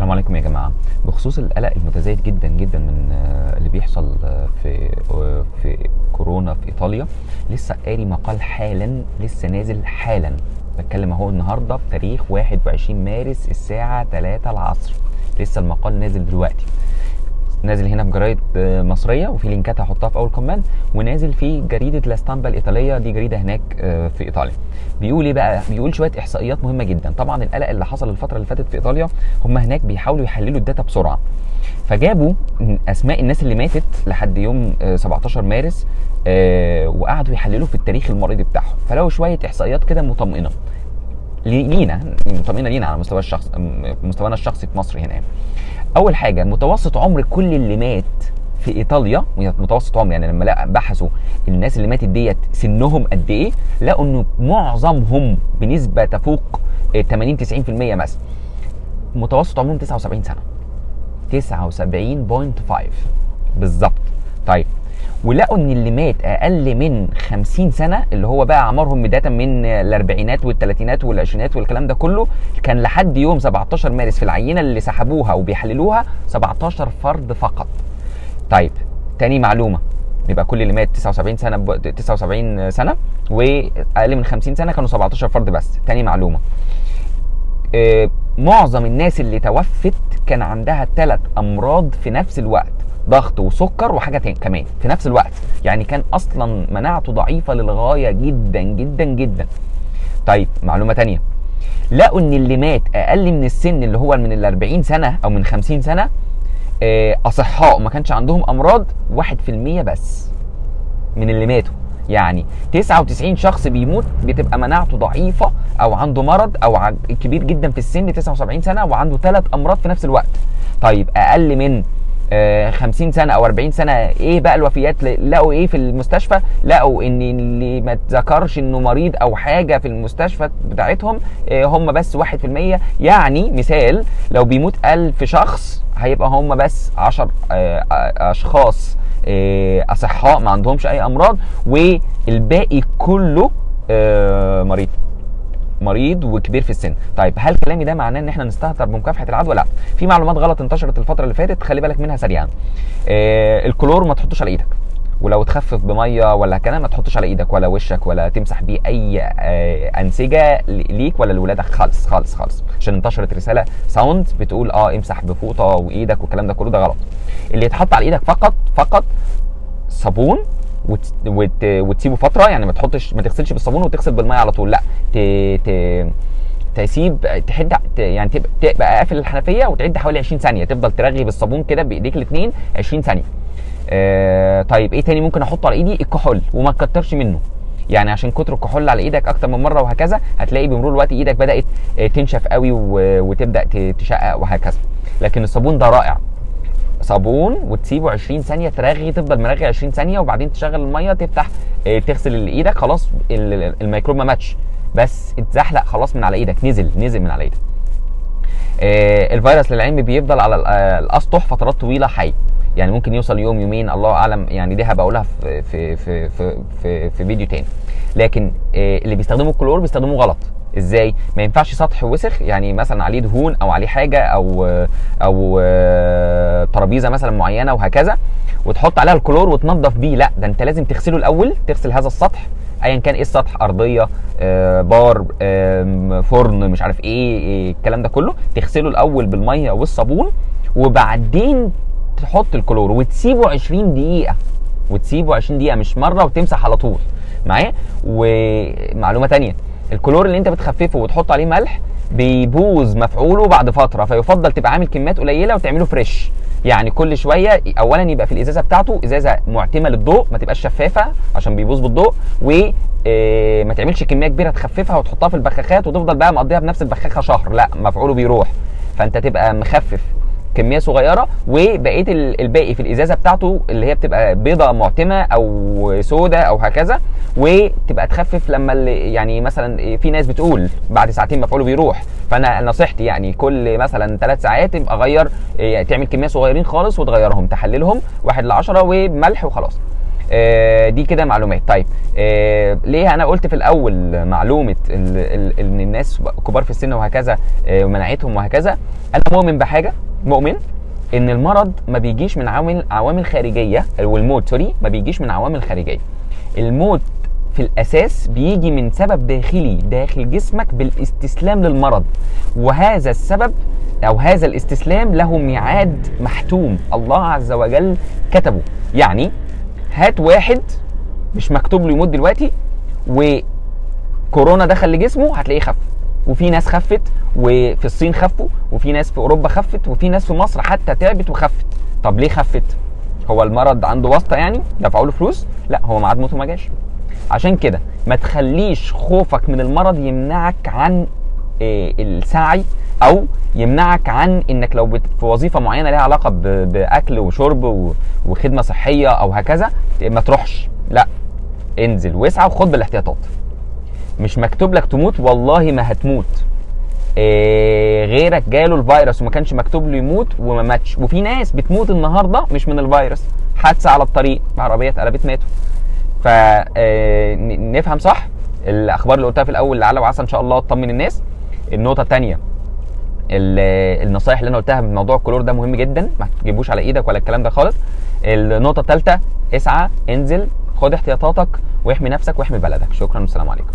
السلام عليكم يا جماعة. بخصوص القلق المتزايد جدا جدا من آه، اللي بيحصل آه، في آه، في كورونا في إيطاليا لسه قاري مقال حالا لسه نازل حالا. بتكلم أهو النهارده بتاريخ 21 مارس الساعة 3 العصر. لسه المقال نازل دلوقتي. نازل هنا في جرايد آه، مصرية وفي linkات هحطها في أول comment ونازل في جريدة لاستامبا الإيطالية. دي جريدة هناك آه، في إيطاليا. بيقول إيه بقى؟ بيقول شوية إحصائيات مهمة جدا. طبعا القلق اللي حصل الفترة اللي فاتت في إيطاليا هم هناك بيحاولوا يحللوا الداتا بسرعة. فجابوا أسماء الناس اللي ماتت لحد يوم آه، 17 مارس آه، وقعدوا يحللوا في التاريخ المرضي بتاعهم. فلقوا شوية إحصائيات كده مطمئنة. لي- لينا مطمئنة لينا على مستوى الشخص مستوانا الشخصي في مصر هنا. أول حاجة متوسط عمر كل اللي مات في إيطاليا متوسط عمر يعني لما بحثوا الناس اللي ماتت ديت سنهم قد إيه لقوا إنه معظمهم بنسبة تفوق آه، 80 90% مثلا. متوسط عمرهم 79 سنة. 79.5 بالظبط طيب. ولقوا إن اللي مات أقل من 50 سنة اللي هو بقى أعمارهم بداية من الأربعينات والثلاثينات والعشرينات والكلام ده كله كان لحد يوم 17 مارس في العينة اللي سحبوها وبيحللوها 17 فرد فقط. طيب تاني معلومة يبقى كل اللي مات 79 سنة ب... 79 سنة وأقل من 50 سنة كانوا 17 فرد بس. تاني معلومة. آه، معظم الناس اللي توفت كان عندها ثلاث أمراض في نفس الوقت. ضغط وسكر وحاجة تاني كمان في نفس الوقت. يعني كان أصلا مناعته ضعيفة للغاية جدا جدا جدا. طيب معلومة تانية. لقوا إن اللي مات أقل من السن اللي هو من ال 40 سنة أو من 50 سنة آه، أصحاء وما كانش عندهم أمراض 1% بس من اللي ماتوا. يعني 99 شخص بيموت بتبقى مناعته ضعيفة أو عنده مرض أو كبير جدا في السن 79 سنة وعنده ثلاث أمراض في نفس الوقت. طيب أقل من 50 سنة أو 40 سنة إيه بقى الوفيات؟ لقوا إيه في المستشفى؟ لقوا إن اللي ما اتذكرش إنه مريض أو حاجة في المستشفى بتاعتهم آه، هم بس 1% يعني مثال لو بيموت 1000 شخص هيبقى هم بس 10 آه، آه، أشخاص آه، أصحاء ما عندهمش أي أمراض والباقي كله آه، مريض. مريض وكبير في السن. طيب هل كلامي ده معناه إن إحنا نستهتر بمكافحة العدوى لا. في معلومات غلط انتشرت الفترة اللي فاتت خلي بالك منها سريعا. آه الكلور ما تحطوش على إيدك. ولو تخفف بمية ولا كده ما تحطش على إيدك ولا وشك ولا تمسح بيه أي آه أنسجة ليك ولا لولادك. خالص خالص خالص. عشان انتشرت رسالة sound بتقول آه امسح بفوطة وإيدك والكلام ده كله ده غلط. اللي يتحط على إيدك فقط فقط صابون وت... وت... وتسيبه فترة يعني ما تحطش ما تغسلش بالصابون وتغسل بالمية على طول. لا ت... ت... تسيب تحد يعني تبقى, تبقى قافل الحنفية وتعد حوالي 20 ثانية. تفضل ترغي بالصابون كده بإيديك الاثنين 20 ثانية. آه طيب إيه تاني ممكن أحطه على إيدي؟ الكحول وما تكترش منه. يعني عشان كتر الكحول على إيدك أكتر من مرة وهكذا هتلاقي بمرور الوقت إيدك بدأت آه، تنشف قوي وتبدأ تشقق وهكذا. لكن الصابون ده رائع. صابون وتسيبه 20 ثانية ترغي تفضل مرغي 20 ثانية وبعدين تشغل المية تفتح آه، تغسل إيدك خلاص ال- ال- الميكروب ما ماتش. بس اتزحلق خلاص من على إيدك نزل نزل من على إيدك. آه، الفيروس للعلم بيفضل على آه، الأسطح فترات طويلة حي. يعني ممكن يوصل يوم يومين الله أعلم. يعني دي هبقى اقولها في في في في في, في فيديو تاني. لكن اللي بيستخدموا الكلور بيستخدموه غلط. إزاي؟ ما ينفعش سطح وسخ يعني مثلا عليه دهون أو عليه حاجة أو أو آه، ترابيزة مثلا معينة وهكذا وتحط عليها الكلور وتنظف بيه. لا ده أنت لازم تغسله الأول تغسل هذا السطح ايا كان إيه السطح أرضية آه، بار فرن مش عارف إيه, إيه الكلام ده كله تغسله الأول بالمية والصابون وبعدين تحط الكلور وتسيبه 20 دقيقة وتسيبه 20 دقيقة مش مرة وتمسح على طول. معايا؟ ومعلومة تانية. الكلور اللي انت بتخففه وتحط عليه ملح بيبوظ مفعوله بعد فترة فيفضل تبقى عامل كميات قليلة وتعمله فريش يعني كل شوية اولا يبقى في الإزازة بتاعته إزازة معتمة للضوء ما تبقاش شفافة عشان بيبوظ بالضوء و آه، ما تعملش كمية كبيرة تخففها وتحطها في البخاخات وتفضل بقى مقضيها بنفس البخاخة شهر لا مفعوله بيروح. فأنت تبقى مخفف كمية صغيرة وبقية ال- الباقي في الإزازة بتاعته اللي هي بتبقى بيضة معتمة أو سودة أو هكذا وتبقى تخفف لما اللي يعني مثلا في ناس بتقول بعد ساعتين مفعوله بيروح. فأنا نصيحتي يعني كل مثلا ثلاث ساعات تبقى غير يعني تعمل كمية صغيرين خالص وتغيرهم تحللهم واحد ل 10 وملح وخلاص. آه، دي كده معلومات. طيب آه، ليه أنا قلت في الأول معلومة إن الناس كبار في السن وهكذا آه، ومناعتهم وهكذا؟ أنا مؤمن بحاجة مؤمن إن المرض ما بيجيش من عوامل عوامل خارجية والموت سوري ما بيجيش من عوامل خارجية. الموت في الأساس بيجي من سبب داخلي داخل جسمك بالاستسلام للمرض. وهذا السبب أو هذا الاستسلام له ميعاد محتوم الله عز وجل كتبه. يعني هات واحد مش مكتوب له يموت دلوقتي وكورونا دخل لجسمه هتلاقيه خف. وفي ناس خفت وفي الصين خفوا وفي ناس في أوروبا خفت وفي ناس في مصر حتى تعبت وخفت. طب ليه خفت؟ هو المرض عنده واسطة يعني؟ دفعوا له فلوس؟ لا هو ميعاد موته ما جاش. عشان كده ما تخليش خوفك من المرض يمنعك عن آه، السعي أو يمنعك عن إنك لو في وظيفة معينة ليها علاقة بأكل وشرب وخدمة صحية أو هكذا ما تروحش. لا انزل واسعى وخد بالاحتياطات. مش مكتوب لك تموت والله ما هتموت. غيرك جاله الفيروس وما كانش مكتوب له يموت وما ماتش. وفي ناس بتموت النهارده مش من الفيروس. حادثة على الطريق. عربيه اتقلبت ماتوا. فنفهم صح؟ الأخبار اللي قلتها في الأول لعل وعسى إن شاء الله تطمن الناس. النقطة الثانية النصايح اللي أنا قلتها من موضوع الكلور ده مهم جدا. ما تجيبوش على إيدك ولا الكلام ده خالص. النقطة الثالثه اسعى انزل خد احتياطاتك واحمي نفسك واحمي بلدك. شكرا والسلام عليكم.